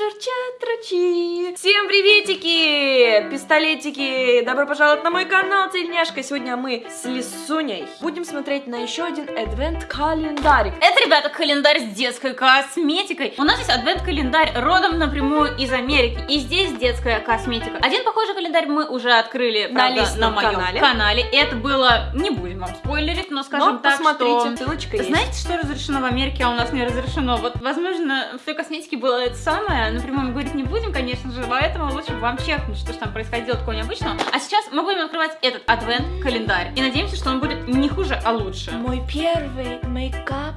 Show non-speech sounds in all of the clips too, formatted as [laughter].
же журчат ручьи. Всем приветики, пистолетики! Добро пожаловать на мой канал, Тельняшка. Сегодня мы с Лисуней будем смотреть на еще один адвент-календарик. Это, ребята, календарь с детской косметикой. У нас здесь адвент-календарь родом напрямую из Америки. И здесь детская косметика. Один похожий календарь мы уже открыли На правда, личном на моем канале. канале. Это было, не будем вам спойлерить, но скажем Но так, посмотрите, что... ссылочка есть. Знаете, что разрешено в Америке, а у нас не разрешено? Вот, возможно, в той косметике было это самое, напрямую мы говорить не будем, конечно же, поэтому лучше вам чекнуть, что же там происходило такого необычного. А сейчас мы будем открывать этот адвент-календарь. И надеемся, что он будет не хуже, а лучше. Мой первый мейкап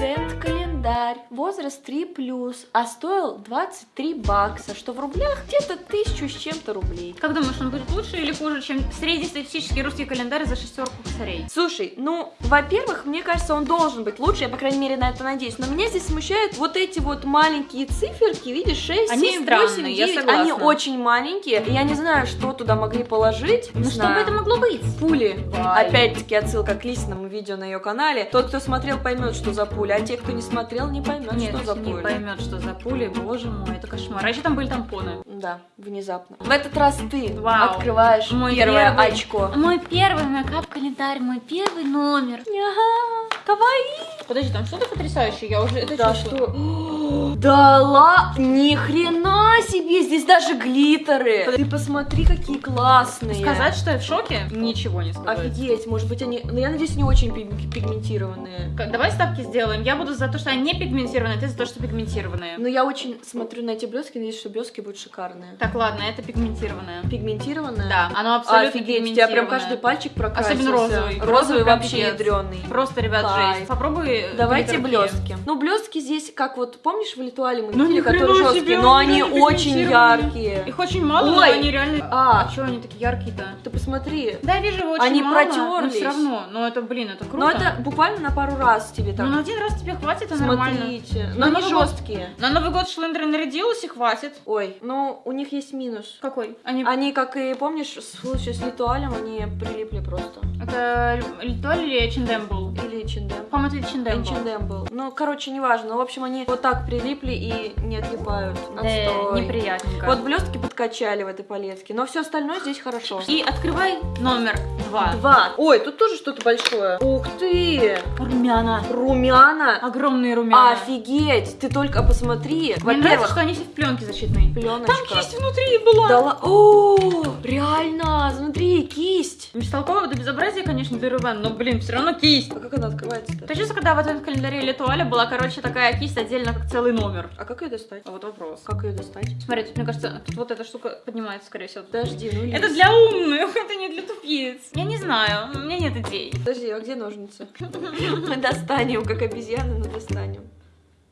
адвент календарь. Возраст 3+, а стоил 23 бакса, что в рублях где-то тысячу с чем-то рублей. Как думаешь, он будет лучше или хуже, чем среднестатистический русский календарь за шестерку косарей? Слушай, ну, во-первых, мне кажется, он должен быть лучше, я, по крайней мере, на это надеюсь. Но меня здесь смущают вот эти вот маленькие циферки, видишь, 6, Они 7, странные, 8, я 9. согласна. Они очень маленькие. и Я не знаю, что туда могли положить. Не Ну что бы это могло быть? Пули. Опять-таки отсылка к личному видео на ее канале. Тот, кто смотрел, поймет, что за пуля, а те, кто не смотрел, не поймет, Нет, что за не пуля. поймет, что за пули, боже мой, это кошмар. А еще там были тампоны. Да, внезапно. В этот раз ты Вау. открываешь Мой первое первый. очко. Мой первый мейкап-календарь, мой первый номер. Ага, кавай. Подожди, там что-то потрясающее, я уже это Да чувствую. что? [gasps] [gasps] Да ла, ни хрена себе, здесь даже глиттеры. Ты посмотри, какие классные. Сказать, что я в шоке? Ничего не сказать. Офигеть, может быть они, ну я надеюсь, не очень пиг- пигментированные. Давай ставки сделаем. Я буду за то, что они не пигментированные, ты за то, что пигментированные. Но я очень смотрю на эти блески, надеюсь, что блески будут шикарные. Так, ладно, это пигментированное. Пигментированные? Да, оно абсолютно Офигеть, у тебя прям пигментированное. каждый пальчик прокрасился. Особенно розовый. Розовый вообще ядреный. Просто, ребят, Кайф. жесть. Попробуй Давайте блестки. Ну, блестки здесь, как вот, помнишь, в Литуале мы Ну, видели, которые себе, жесткие, но они они очень яркие. Их очень мало, но Ой. они реально... А. А что они такие яркие-то? Ты посмотри. Да, я вижу очень Они мало, протерлись. но все равно. Но это, блин, это круто. Но это буквально на пару раз тебе так. Ну, на один раз тебе хватит, это нормально. Смотрите. На Но они Новый год. жесткие. На Новый год Шлендер нарядилась и хватит. Ой, ну у них есть минус. Какой? Они... Они, как и помнишь, в случае с Литуалем, они прилипли просто. Это Литоль или H&M был? Или Чиндем. По-моему, это H&M был. H&M был. Ну, короче, неважно. В общем, они вот так прилипли и не отлипают. Да, Отстой. неприятненько. Вот блестки подкачали в этой палетке, но все остальное здесь хорошо. И открывай номер два. Два. Ой, тут тоже что-то большое. Ух ты! Румяна. Румяна. Огромные румяна. Офигеть! Ты только посмотри. Мне нравится, что они все в пленке защитной. пленочка. Там кисть внутри была. Да ла- О, реально, смотри, кисть. Бестолковое до безобразия, конечно, для румян, но, блин, все равно кисть. А как она открывается-то? Ты чувствуешь, когда в этом календаре Литуаля была, короче, такая кисть отдельно, как целый номер? А как ее достать? А вот вопрос. Как ее достать? Смотри, тут, мне кажется, тут вот эта штука поднимается, скорее всего. Подожди, ну Это есть. для умных, это не для тупиц. Я не знаю, у меня нет идей. Подожди, а где ножницы? Мы [laughs] достанем, как обезьяны, но достанем.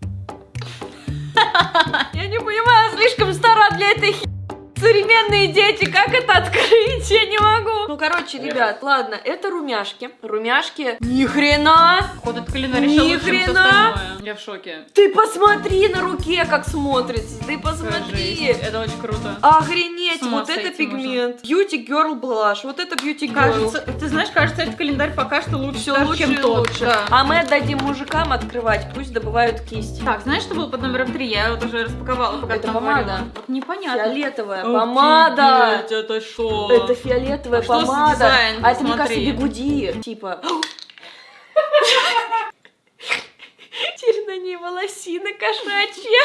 [laughs] Я не понимаю, слишком стара для этой хи... Современные дети, как это открыть? Я не могу. Ну, короче, ребят, ладно, это румяшки. Румяшки. Ни хрена! Походу, этот календарь Ни хрена! Я в шоке. Ты посмотри на руке, как смотрится. Ты посмотри. жесть. Это очень круто. Охренеть, вот это пигмент. Beauty Girl Blush, вот это Beauty Girl. Кажется, ты знаешь, кажется, этот календарь пока что лучше, Все лучше чем тот. лучше. Да. А мы отдадим мужикам открывать, пусть добывают кисть. Так, знаешь, что было под номером три? Я вот уже распаковала, пока Это помада. Вот непонятно. Фиолетовая Офигеть, помада. это что? Это фиолетовая А что помада. дизайн? А это, мне кажется, бигуди. Типа. [gasps] Теперь на ней волосина кошачья.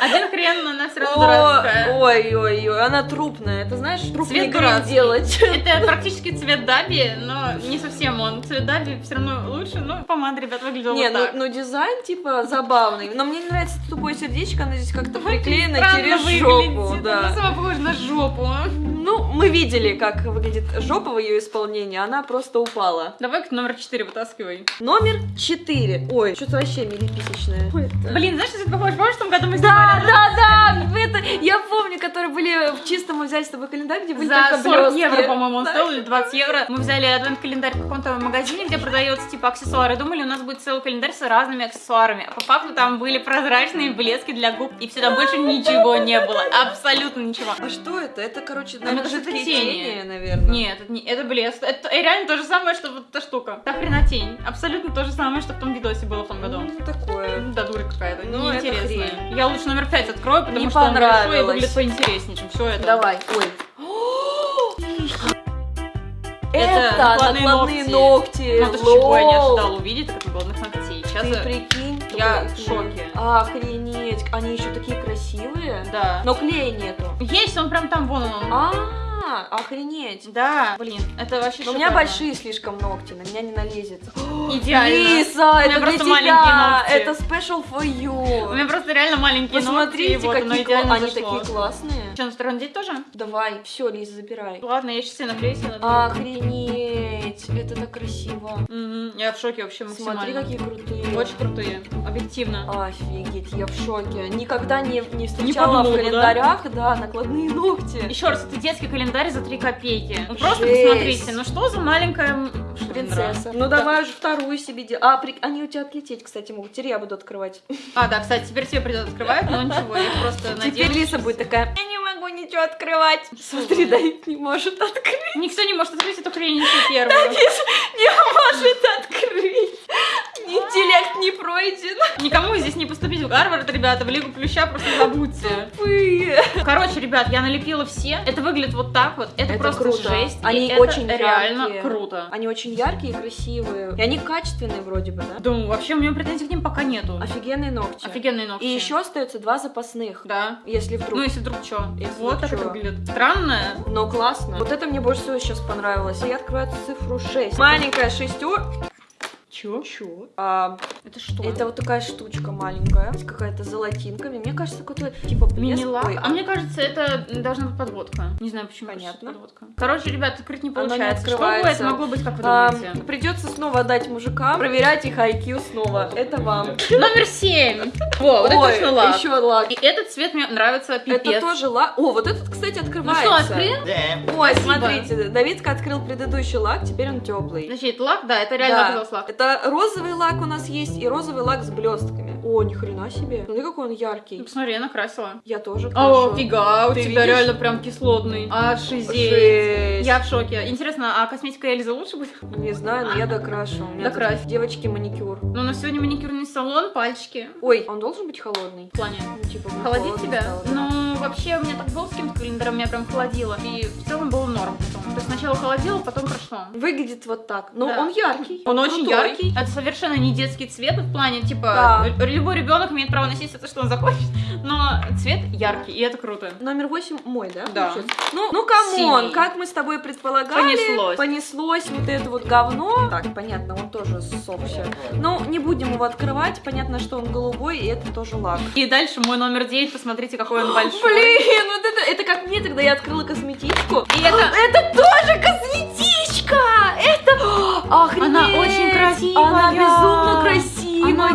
Один хрен, но она все равно дурацкая. Ой, ой, ой, она трупная. Это знаешь, трупный дурацкий. делать. Это практически цвет Даби, но не совсем он. Цвет Даби все равно лучше, но помада, ребят, выглядела Не, вот ну, так. ну дизайн типа забавный. Но мне не нравится тупое сердечко, оно здесь как-то приклеено через жопу. Да. сама похожа на жопу. Ну, мы видели, как выглядит жопа в ее исполнении, она просто упала. Давай к номер 4 вытаскивай. Номер 4. Ой, что-то вообще милиписечное. Блин, знаешь, что это похоже? Помнишь, в том году мы Да, снимали? да, да, в это, я помню, которые были в чистом, мы взяли с тобой календарь, где были За только 40 блестки. евро, по-моему, он Да. стоил, или 20 евро. Мы взяли адвент-календарь в каком-то магазине, где продается типа аксессуары. Думали, у нас будет целый календарь с разными аксессуарами. А по факту там были прозрачные блески для губ, и все, там больше ничего не было. Абсолютно ничего. А что это? Это, короче, наверное, кажется, жидкие это тени. тени, наверное. Нет, это, не, это блеск. Это реально то же самое, что вот эта штука. Та хрена тень. Абсолютно то же самое, что в том видосе было в том году. Ну, такое. Ну, Да, дура какая-то, Ну, это неинтересная. хрень. Я лучше номер пять открою, потому Не что он большой и выглядит поинтереснее, чем все это. Давай. Ой. [gasps] Это Это накладные ногти. ногти. Ну, то, чего я не ожидала увидеть, это накладных ногтей. Сейчас Ты прикинь. Я в шоке. Охренеть. Они еще такие красивые. Да. Но клея нету. Есть, он прям там, вон он. А, охренеть. Да, блин, это вообще у меня большие слишком ногти, на меня не налезет. [gasps] Идеально. Лиса, У меня это для тебя. Это special for У you. меня просто реально маленькие Посмотрите, ногти, оно какие они такие классные. Что, на сторону деть тоже? Давай, все, Лиза, забирай. Ладно, я сейчас себе наклею А. Охренеть, это так красиво. Мгм, Я в шоке вообще максимально. Смотри, какие крутые. Очень крутые, объективно. Офигеть, я в шоке. Никогда не, не встречала в календарях, да? накладные ногти. Еще раз, это детский календарь за 3 копейки. Ну просто Жесть. посмотрите, ну что за маленькая? Принцесса. Ну давай уже вторую себе делай. А, при- они у тебя отлететь, кстати, могут. Теперь я буду открывать. А, да, кстати, теперь тебе придется открывать, но ничего, я просто Теперь. Лиса будет такая, я не могу ничего открывать. Смотри, Давид не может открыть. Никто не может открыть эту хрень первую. Не может открыть. Интеллект не пройден. Никому здесь не поступить в Гарвард, ребята, в Лигу Плюща просто забудьте. Тупые. Короче, ребят, я налепила все. Это выглядит вот так вот. Это, Это просто круто. жесть. и Они это очень реально яркие. круто. Они очень яркие и красивые. И они качественные вроде бы, да? Думаю, вообще у меня претензий к ним пока нету. Офигенные ногти. Офигенные ногти. И еще остается два запасных. Да. Если вдруг. Ну, если вдруг что. Если Вот вдруг так это чё. выглядит. Странно. Но классно. Вот это мне больше всего сейчас понравилось. И я открываю цифру 6. Маленькая шестер. Чё? Чё? А, Это что? это вот такая штучка маленькая. С Какая-то золотинками. Мне кажется, какой-то типа блеск. Мини-лак. Ой, А мне кажется, это должна быть подводка. Не знаю, почему. Понятно. Подводка. Короче, ребят, открыть не Оно не получается. Что бы это могло быть, как вы а, думаете? придется снова отдать мужикам, проверять их IQ снова. Это вам. Номер семь. Во, вот это Ой, точно лак. еще лак. И этот цвет мне нравится пипец. Это тоже лак. О, вот этот, кстати, Ну открывается. что, открыл? Ой, Спасибо. смотрите, Давидка открыл предыдущий лак, теперь он теплый. Значит, лак, да, это реально Да. оказался лак. Это розовый лак у нас есть и розовый лак с блестками. О, ни хрена себе. Смотри, какой он Ну, яркий. посмотри, я накрасила. Я тоже О, крашу. фига, у Ты тебя видишь? реально прям кислотный. Ошизеть. Жесть. Я в шоке. Интересно, а косметика Эльзы лучше будет? Не знаю, но я докрашу. У меня тут Докрась. девочки маникюр. Ну, у нас сегодня маникюрный салон, пальчики. Ой, он должен быть холодный? В плане. Ну, типа, Холодить тебя? стало, да. Ну, вообще, у меня так было с каким-то календарем, меня прям холодило. И в целом было норм потом. То есть сначала холодило, потом прошло. Выглядит вот так. Но Да. он яркий. Он очень крутой. яркий. Это совершенно не детский цвет в плане, типа, Да. любой ребенок имеет право носить все, что он захочет. [laughs] Но цвет яркий, и это круто. Номер 8 мой, да? Да. получается? Ну, ну come on, как мы с тобой предполагали. Понеслось. Понеслось вот это вот говно. Так, понятно, он тоже ссохся. Ну, не будем его открывать. Понятно, что он голубой, и это тоже лак. И дальше мой номер 9, посмотрите, какой он [gasps] большой. Блин, вот это, это как мне, когда я открыла косметичку. И это... Это тоже косметичка! Это... [gasps] Охренеть! Она очень красивая. Она безумно красивая. Она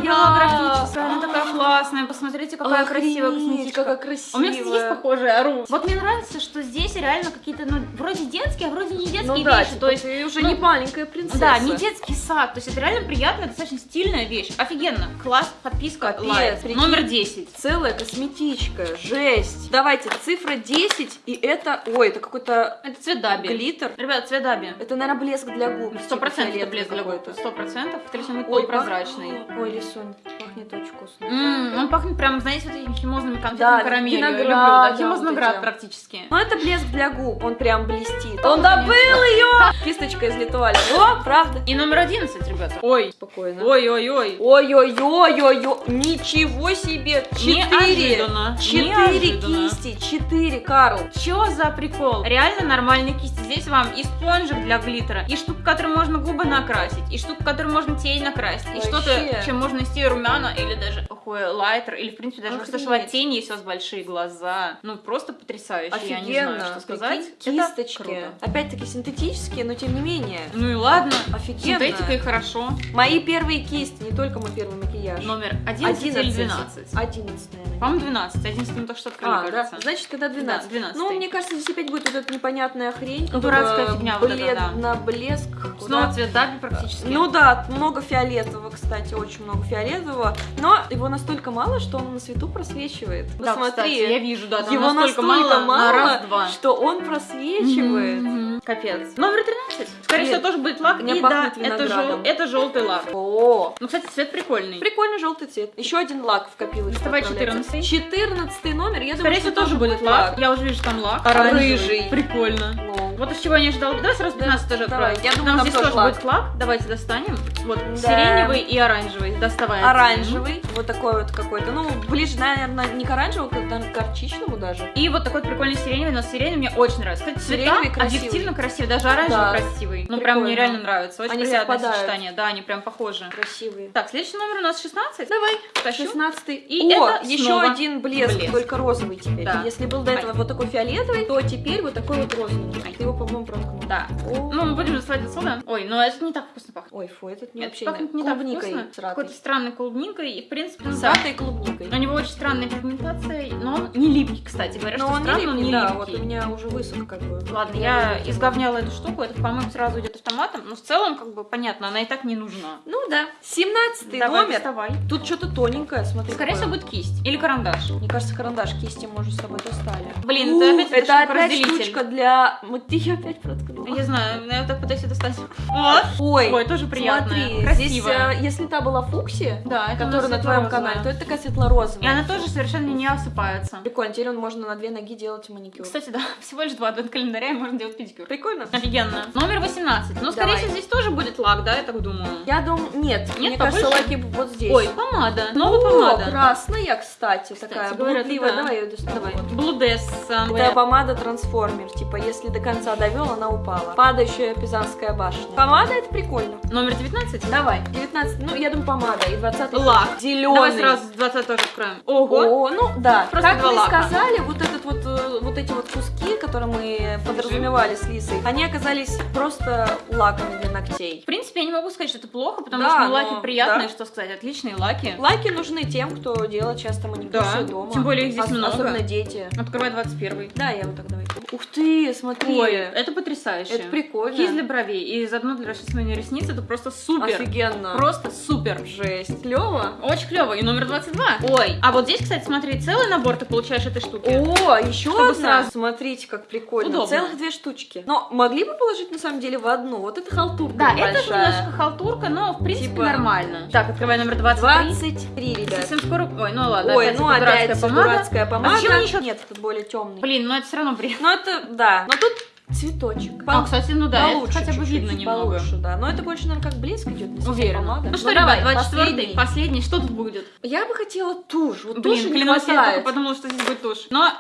классная. Посмотрите, какая красивая Охренеть, косметичка. какая У красивая. меня, кстати, есть похожие ору. Вот мне нравится, что здесь реально какие-то, ну, вроде детские, а вроде не детские Ну да, вещи. типа, то есть, ты уже ну, не маленькая принцесса. да, не детский сад. То есть это реально приятная, достаточно стильная вещь. Офигенно. Класс, подписка, Капец, лайк. прикинь. Номер 10. Целая косметичка, жесть. Давайте, цифра 10, и это... Ой, это какой-то Это цвет даби. глиттер. Ребят, цвет даби. Это, наверное, блеск для губ. Сто типа процентов это блеск для губ. Сто процентов. Будет Ой, полупрозрачный. пах- Ой, Лисунь, пахнет очень вкусно. М, он пахнет прям, знаете, вот этими химозными конфетами Да, карамелью. Я виноград, люблю, да, химозноград вот практически. Ну, это блеск для губ, он прям блестит. Он добыл ее! Кисточка из Литвали. О, правда. И номер 11, ребята. Ой. Спокойно. Ой-ой-ой. Ой-ой-ой-ой-ой, ничего себе! Четыре! Неожиданно. Четыре Неожиданно. кисти, четыре, Карл. Чё за прикол? Реально нормальные кисти. Здесь вам и спонжик для глиттера, и штука, которой можно губы накрасить, и штука, которой можно тень накрасить, и что-то, чем можно нести румяна или даже такой лайтер, или, в принципе, даже Охренеть. что тени, есть у вас большие глаза. Ну, просто потрясающе, я не знаю, что сказать. Прикинь, Это Кисточки. Опять-таки синтетические, но тем не менее. Ну и ладно. Офигенно. Синтетика и хорошо. Мои первые кисти, не только мой первый макияж. Номер 11, или 12? 11, наверное. По-моему, 12. 11 мы только что открыли, А, да? кажется. Значит, тогда 12. Да, 12. Ну, мне кажется, здесь опять будет вот эта непонятная хрень. Дурацкая фигня вот блед- да. На блеск. Снова куда- цвет Даби практически. Ну да, много фиолетового, кстати, очень много фиолетового. Но его настолько мало, что он на свету просвечивает. да, Посмотри, кстати, я вижу, да, там его настолько, настолько мало, на раз-два. что он просвечивает. Мгм. Капец. Номер 13. Скорее Нет, всего, тоже будет лак. И да, это, жел- это желтый лак. О, Ну, кстати, цвет прикольный. прикольный желтый цвет. Еще один лак в копилочку. Доставай отправляется. 14. 14 номер, я думаю, Скорее что всего, тоже будет лак. Я уже вижу, там лак. Оранжевый. Рыжий. Прикольно. Ну, Вот из чего я не ожидала. Давай сразу 15 тоже давай. откроем. Я думаю, Нам там здесь тоже лак. будет лак. Давайте достанем. Вот Да. сиреневый и оранжевый. Доставай. оранжевый, вот такой вот какой-то. Ну, ближе, наверное, не к оранжевому, как к горчичному даже. И вот такой прикольный сиреневый, но сиреневый мне очень нравится. Кстати, цвета красивый. объективно красивый, даже оранжевый Да. красивый. Ну, прям мне реально нравится. Очень Они приятное совпадают. сочетание. Да, они прям похожи. Красивые. Так, следующий номер у нас 16. Давай. Тащу. 16 И О, это еще снова один блеск, блеск. только розовый теперь. Да. Если был до этого вот такой фиолетовый, то теперь вот такой вот розовый. Ты его, по-моему, проткнул. Да. О. Ну, мы будем доставать отсюда. Ой, ну это не так вкусно пахнет. Ой, фу, этот не Это вообще пахнет не клубникой так вкусно. Какой-то странной клубникой. И, в принципе, С ратой клубникой. У него очень странная пигментация, но он не липкий, кстати. Говорят, Но что он странно, не но липкий, не да, липкий. вот у меня уже высох как бы. Ладно, Я изговняла эту штуку, это, по-моему, сразу идет автоматом, но в целом, как бы, понятно, она и так не нужна. Ну да. 17 Давай, номер. доставай. Тут что-то тоненькое, смотри. Скорее всего, будет кисть или карандаш. Мне кажется, карандаш кисти мы уже с тобой достали. Блин, У, это опять это опять штучка для... Вот ты её опять проткнула. Я знаю, я вот так пытаюсь ее достать. Вот. Ой, Ой, тоже приятно. смотри, Красиво. здесь, э, если та была фуксия, Да, которая на твоем канале, то это такая светло-розовая. И она тоже совершенно не осыпается. Прикольно, теперь он можно на две ноги делать маникюр. Кстати, да, [laughs] всего лишь два адвент-календаря, и можно делать педикюр. Прикольно. Офигенно. Номер 18. Ну, скорее всего, здесь тоже будет лак, да, я так думаю. Я думаю, нет, мне побольше? кажется, лаки вот здесь. Ой, помада. Новая помада. красная, кстати, Кстати, такая говорят, блудливая. да. Давай ее достану. Давай. Вот. Блудес. Это помада трансформер, типа если до конца довел, она упала. Падающая пизанская башня. Помада это прикольно. Номер 19. Давай, 19, ну я думаю помада, и 20 Лак. Зеленый. Давай сразу 20 тоже откроем. Ого. О, ну да. Просто как мы лака. сказали, вот этот вот, э, вот эти вот куски, которые мы подразумевали с Лисой, они оказались просто лаками для ногтей. В принципе, я не могу сказать, что это плохо, потому Да, что ну, но- лаки приятные, да. что сказать, отличные лаки. Лаки нужны тем, кто делает часто маникюр Да, дома. тем более их здесь Ос- много. Особенно дети. Открывай 21. Да, я вот так давай. Ух ты, смотри. Ой, это потрясающе. Это прикольно. Кисть для бровей и заодно для расчесывания ресниц, это просто супер. Офигенно. Просто супер. Жесть. Клево. Очень клево. И номер 22. Ой, а вот здесь, кстати, смотри, целый набор ты получаешь этой штуки. О, еще Чтобы одна. сразу. Смотрите, как прикольно. Удобно. Целых две штучки. Но могли бы положить на самом деле в одну. Вот это халтурка Да, это большая. немножко халтурка, но в принципе Типа- нормально. Так, открывай номер 23. 23, ребят. Совсем скоро. Ой, ну ладно, Ой, опять ну эта дурацкая опять помада. дурацкая помада. А зачем еще- Нет, тут более темный. Блин, ну это все равно бред. Ну это, да. Но тут цветочек. А, кстати, ну да, это Получше хотя бы видно немного. Получше, да. Но это больше, наверное, как блеск идет. не Уверена. помада. Ну что, давай, ребят, 24 последний. последний. Что тут будет? Я бы хотела тушь. Вот Блин, туши не клянусь, я хватает. только подумала, что здесь будет тушь. Но,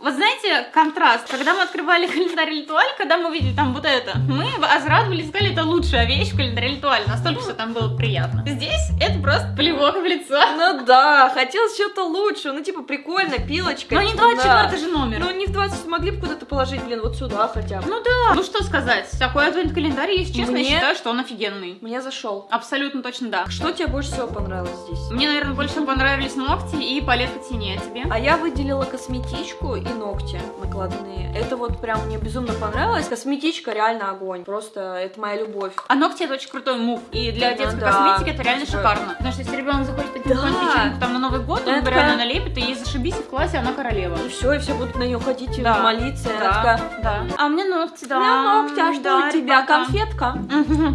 вот знаете, контраст. Когда мы открывали [laughs] календарь Литуаль, когда мы увидели там вот это, мы возрадовались, сказали, это лучшая вещь в календаре Литуаль. Настолько все там было приятно. Здесь это просто плевок в лицо. Ну да, хотелось что-то лучше. Ну типа прикольно, пилочка. Но не типа, 24 да. же номер. Ну не в 20 могли бы куда-то положить, блин, вот сюда хотя бы. Ну да, ну что сказать, такой адвент-календарь, если честно, Мне- я считаю, что он офигенный. Мне зашел. Абсолютно точно да. Что тебе больше всего понравилось здесь? Мне, наверное, больше всего понравились ногти и палетка теней, а тебе? А я выделила косметичку и ногти накладные. Это вот прям мне безумно понравилось. Косметичка реально огонь. Просто это моя любовь. А ногти это очень крутой мув. И для детской да. косметики это реально шикарно. Потому что если ребенок захочет таким Да. фичеринг там на Новый год, он Это реально налепит, и ей зашибись, и в классе она королева. И все, и все будут на нее ходить и Да. молиться. Да, такая, да. А у меня ногти, да. «У меня ногти, а что Да, у тебя? ребята. Конфетка?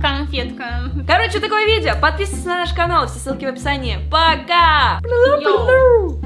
Конфетка. Короче, такое видео. Подписывайтесь на наш канал, все ссылки в описании. Пока! Йоу.